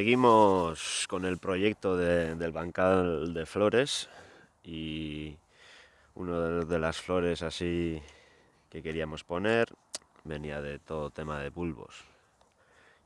Seguimos con el proyecto del bancal de flores y una de las flores así que queríamos poner venía de todo tema de bulbos.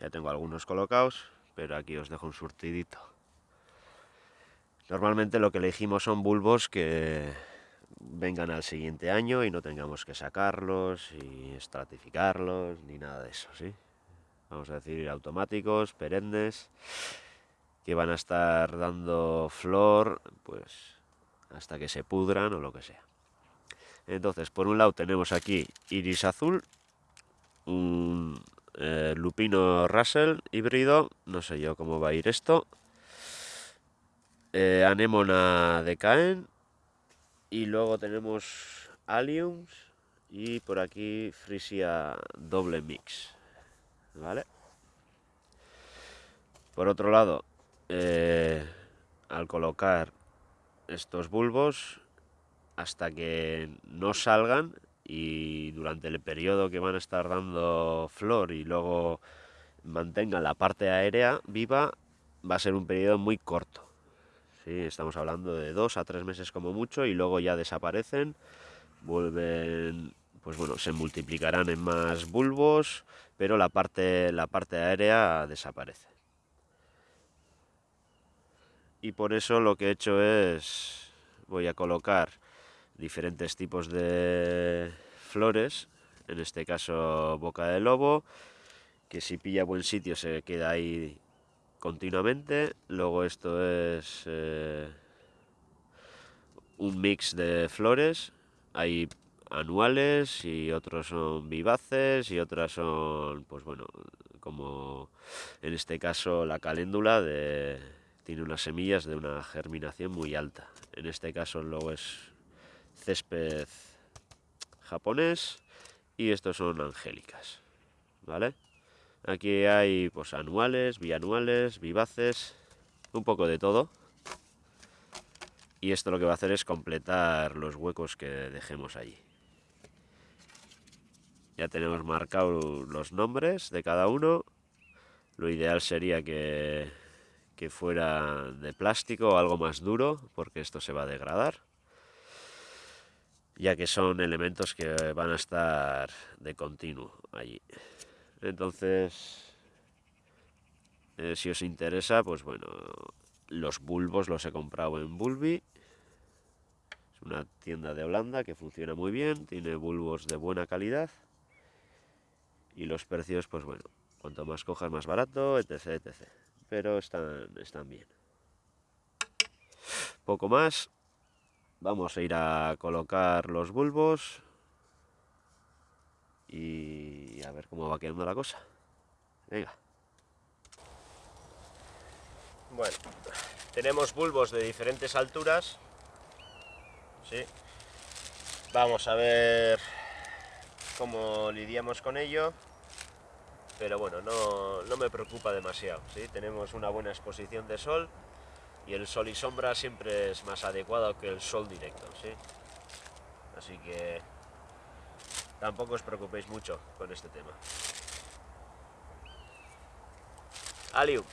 Ya tengo algunos colocados, pero aquí os dejo un surtidito. Normalmente lo que elegimos son bulbos que vengan al siguiente año y no tengamos que sacarlos y estratificarlos ni nada de eso, ¿sí? Vamos a decir automáticos, perennes, que van a estar dando flor, pues hasta que se pudran o lo que sea. Entonces, por un lado tenemos aquí iris azul, un eh, lupino Russell híbrido, no sé yo cómo va a ir esto, eh, anémona de Caen, y luego tenemos Alliums y por aquí Frisia doble mix. ¿Vale? Por otro lado, eh, al colocar estos bulbos, hasta que no salgan y durante el periodo que van a estar dando flor y luego mantengan la parte aérea viva, va a ser un periodo muy corto. ¿sí? Estamos hablando de dos a tres meses como mucho y luego ya desaparecen, vuelven, pues bueno, se multiplicarán en más bulbos, pero la parte, la parte aérea desaparece. Y por eso lo que he hecho es, voy a colocar diferentes tipos de flores, en este caso boca de lobo, que si pilla buen sitio se queda ahí continuamente. Luego esto es eh, un mix de flores. Hay anuales y otros son vivaces y otras son, pues bueno, como en este caso la caléndula de, tiene unas semillas de una germinación muy alta. En este caso luego es césped japonés y estos son angélicas, ¿vale? Aquí hay pues anuales, bianuales, vivaces, un poco de todo. Y esto lo que va a hacer es completar los huecos que dejemos allí. Ya tenemos marcados los nombres de cada uno. Lo ideal sería que, que fuera de plástico o algo más duro, porque esto se va a degradar. Ya que son elementos que van a estar de continuo allí. Entonces, eh, si os interesa, pues bueno, los bulbos los he comprado en Bulbi. Es una tienda de Holanda que funciona muy bien, tiene bulbos de buena calidad. Y los precios, pues bueno, cuanto más cojas más barato, etc, etc. Pero están, están bien. Poco más. Vamos a ir a colocar los bulbos y a ver cómo va quedando la cosa. Venga. Bueno, tenemos bulbos de diferentes alturas. ¿sí? Vamos a ver cómo lidiamos con ello, pero bueno, no, no me preocupa demasiado. ¿sí? Tenemos una buena exposición de sol y el sol y sombra siempre es más adecuado que el sol directo. ¿sí? Así que tampoco os preocupéis mucho con este tema. Alium.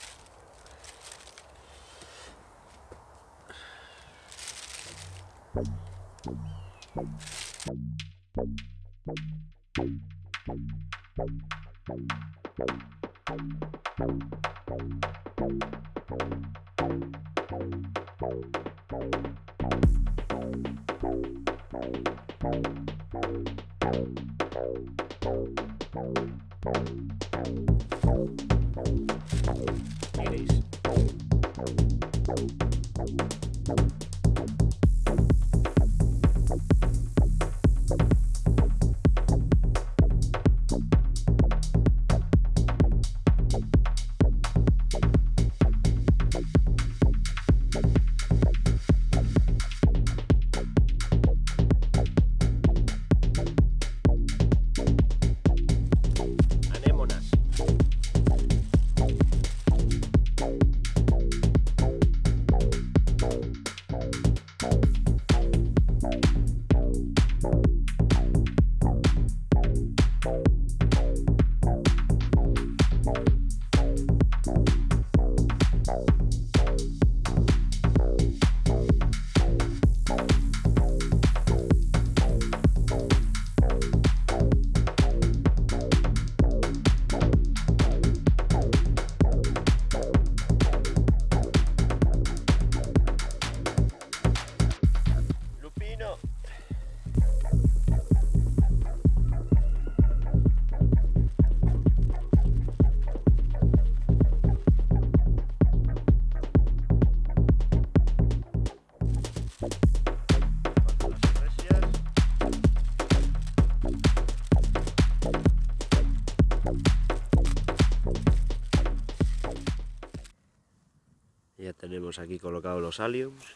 Aquí colocados los aliums.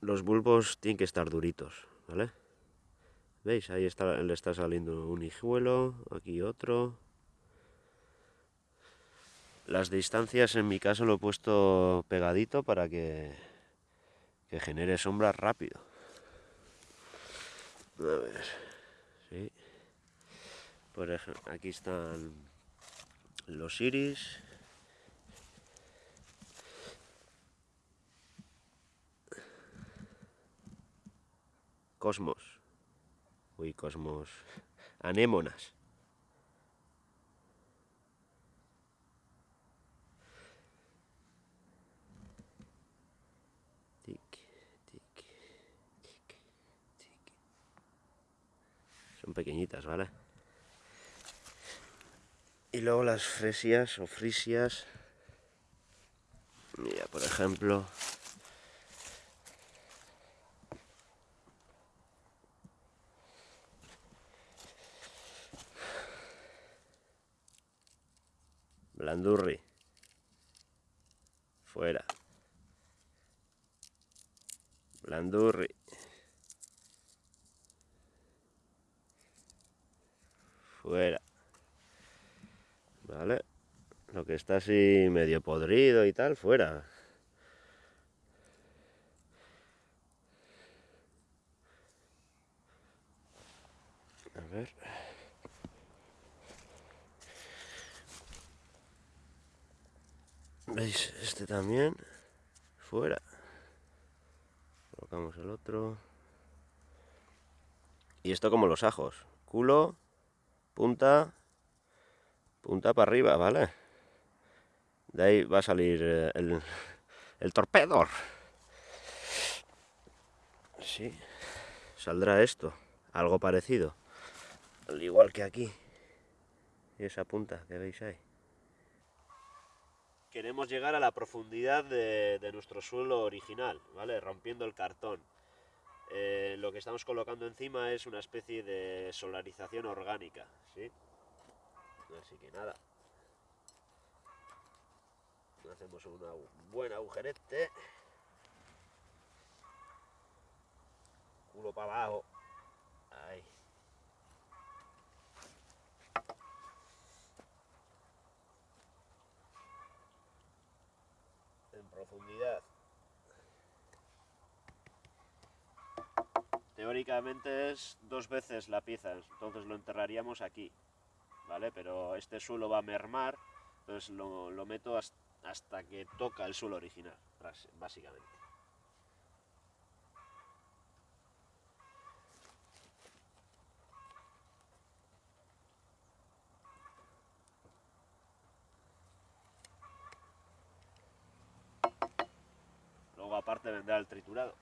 Los bulbos tienen que estar duritos, ¿vale? ¿Veis? Ahí está, le está saliendo un hijuelo, aquí otro. Las distancias en mi caso lo he puesto pegadito para que, que genere sombra rápido. A ver, sí. Por ejemplo, aquí están los iris. Cosmos. Uy, cosmos. Anémonas. Son pequeñitas, ¿vale? Y luego las fresias o frisias. Mira, por ejemplo, Blandurri. Fuera. Blandurri. Fuera. Vale. Lo que está así medio podrido y tal, fuera. A ver. ¿Veis? Este también. Fuera. Colocamos el otro. Y esto como los ajos. Culo, punta, punta para arriba, ¿vale? De ahí va a salir eh, el, el torpedor. Sí. Saldrá esto. Algo parecido. Al igual que aquí. Y esa punta que veis ahí queremos llegar a la profundidad de, nuestro suelo original, ¿vale? Rompiendo el cartón. Eh, lo que estamos colocando encima es una especie de solarización orgánica, ¿sí? Así que nada. Hacemos un buen agujerete. Culo para abajo. Ahí. Teóricamente es dos veces la pieza, entonces lo enterraríamos aquí, ¿vale? Pero este suelo va a mermar, entonces lo meto hasta que toca el suelo original, básicamente. Triturado.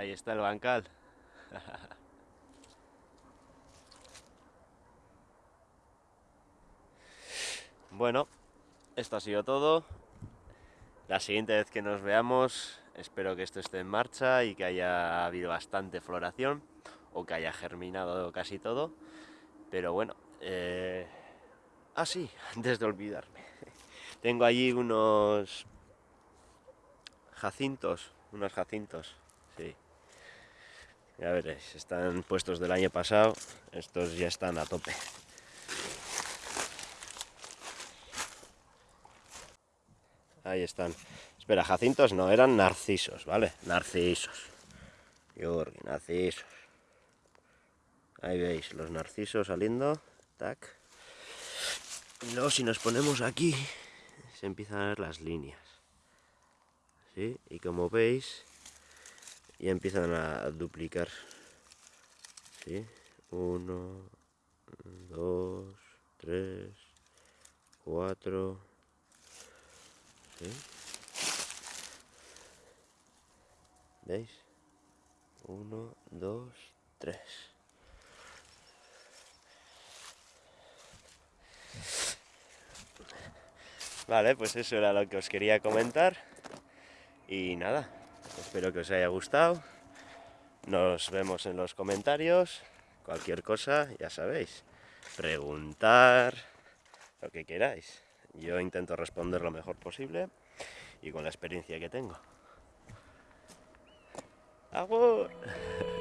Ahí está el bancal. bueno, esto ha sido todo. La siguiente vez que nos veamos, espero que esto esté en marcha y que haya habido bastante floración o que haya germinado casi todo. Pero bueno, eh... ah antes de olvidarme, tengo allí unos jacintos, unos jacintos. Ya veréis, están puestos del año pasado, estos ya están a tope. Ahí están. Espera, jacintos no, eran narcisos, ¿vale? Narcisos. Yorgi, narcisos. Ahí veis, los narcisos saliendo. Tac. Y luego si nos ponemos aquí, se empiezan a ver las líneas. ¿Sí? Y como veis, ya empiezan a duplicar. ¿Sí? Uno, dos, tres, cuatro. ¿Veis? Uno, dos, tres. Vale, pues eso era lo que os quería comentar. Y nada, espero que os haya gustado. Nos vemos en los comentarios. Cualquier cosa, ya sabéis. Preguntar, lo que queráis. Yo intento responder lo mejor posible y con la experiencia que tengo. ¡Agur!